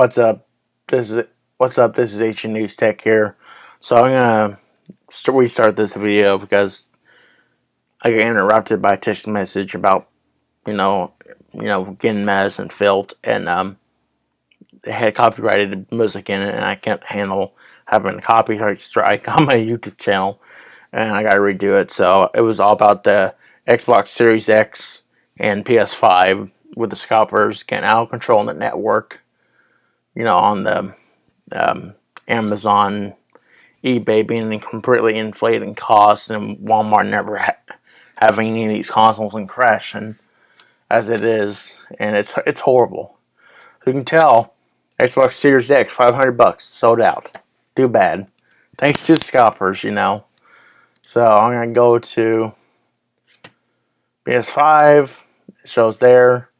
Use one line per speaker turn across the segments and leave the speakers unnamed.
What's up? This is what's up. This is H News Tech here. So I'm gonna restart this video because I got interrupted by a text message about you know you know getting and filth and um they had copyrighted music in it and I can't handle having a copyright strike on my YouTube channel and I gotta redo it. So it was all about the Xbox Series X and PS5 with the scalpers getting out of control in the network you know, on the um, Amazon, eBay being completely inflating costs and Walmart never ha having any of these consoles and crashing as it is, and it's it's horrible. You can tell, Xbox Series X, 500 bucks, sold out. Too bad. Thanks to scalpers, you know. So I'm gonna go to PS5. It shows there.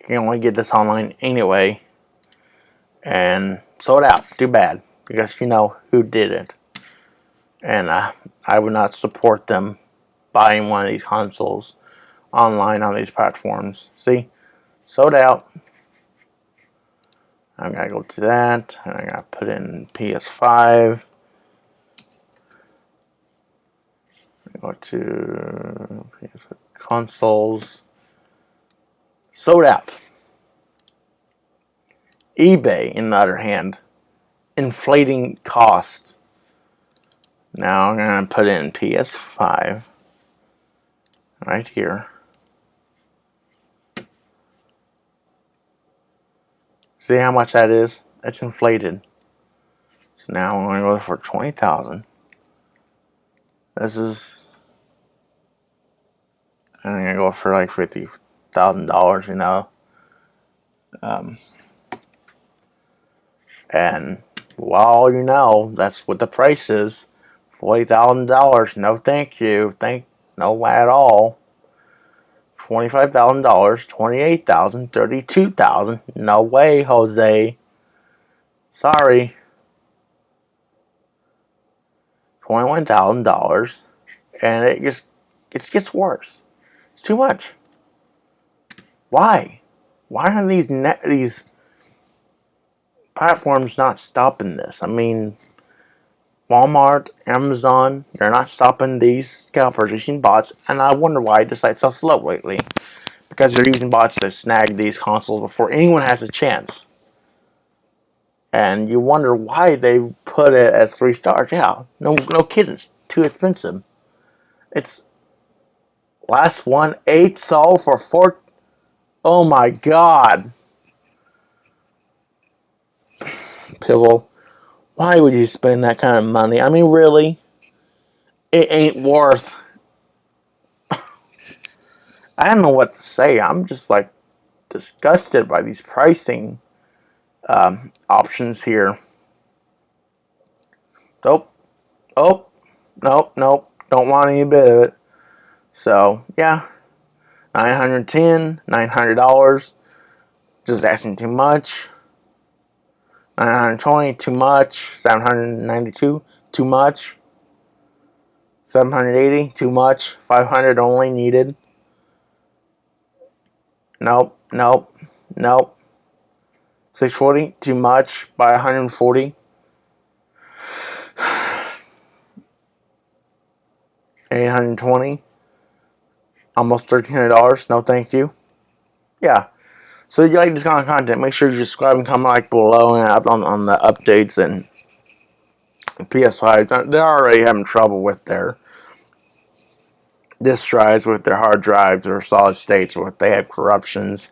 You can only get this online anyway and sold out. Too bad because you know who did it. And uh, I would not support them buying one of these consoles online on these platforms. See, sold out. I'm gonna go to that, and I'm gonna put in PS5. Go to consoles. Sold out eBay, in the other hand, inflating cost. Now I'm going to put in PS5 right here. See how much that is? It's inflated. So now I'm going to go for 20000 This is... I'm going to go for like $50,000, you know. Um, and well, you know, that's what the price is. $40,000. No thank you. Thank no way at all. $25,000, $28,000, $32,000. No way, Jose. Sorry. $21,000 and it just it gets worse. It's too much. Why? Why are these net these platform's not stopping this. I mean, Walmart, Amazon, they're not stopping these scalpers using bots, and I wonder why the site's so slow lately. Because they're using bots to snag these consoles before anyone has a chance. And you wonder why they put it as three stars. Yeah, no, no kidding, it's too expensive. It's last one eight sold for four. Oh my god. Pivotal. Why would you spend that kind of money? I mean, really? It ain't worth... I don't know what to say. I'm just, like, disgusted by these pricing um, options here. Nope. Oh, nope, nope. Don't want any bit of it. So, yeah. 910 $900. Just asking too much. Uh, 920 too much. 792 too much. 780 too much. 500 only needed. Nope nope nope. 640 too much. By 140 820 almost $1,300 no thank you. Yeah so if you like this kind of content, make sure you subscribe and comment like below and up on, on the updates and PS5. They're already having trouble with their disk drives, with their hard drives or solid states, or if they have corruptions.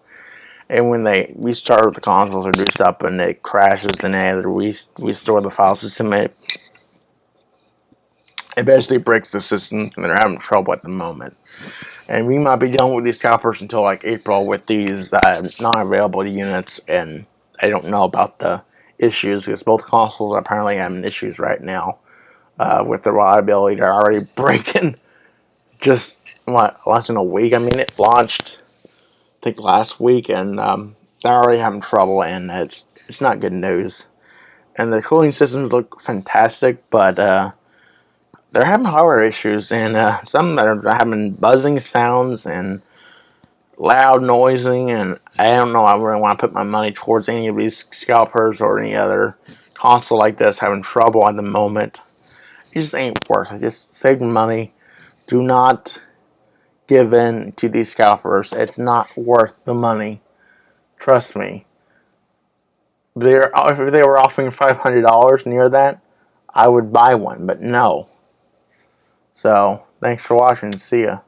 And when they restart the consoles or do stuff and it crashes, then they we restore the file system. It, basically breaks the system and they're having trouble at the moment. And we might be done with these scalpers until like April with these uh, non-available units. And I don't know about the issues because both consoles are apparently having issues right now uh, with the reliability. They're already breaking just what less than a week. I mean, it launched I think last week, and um, they're already having trouble, and it's it's not good news. And the cooling systems look fantastic, but uh, they're having hardware issues, and uh, some are having buzzing sounds, and loud noising and I don't know I really want to put my money towards any of these scalpers or any other console like this having trouble at the moment. It just ain't worth it. Just saving money. Do not give in to these scalpers. It's not worth the money. Trust me. They're, if they were offering $500 near that, I would buy one, but no. So, thanks for watching. See ya.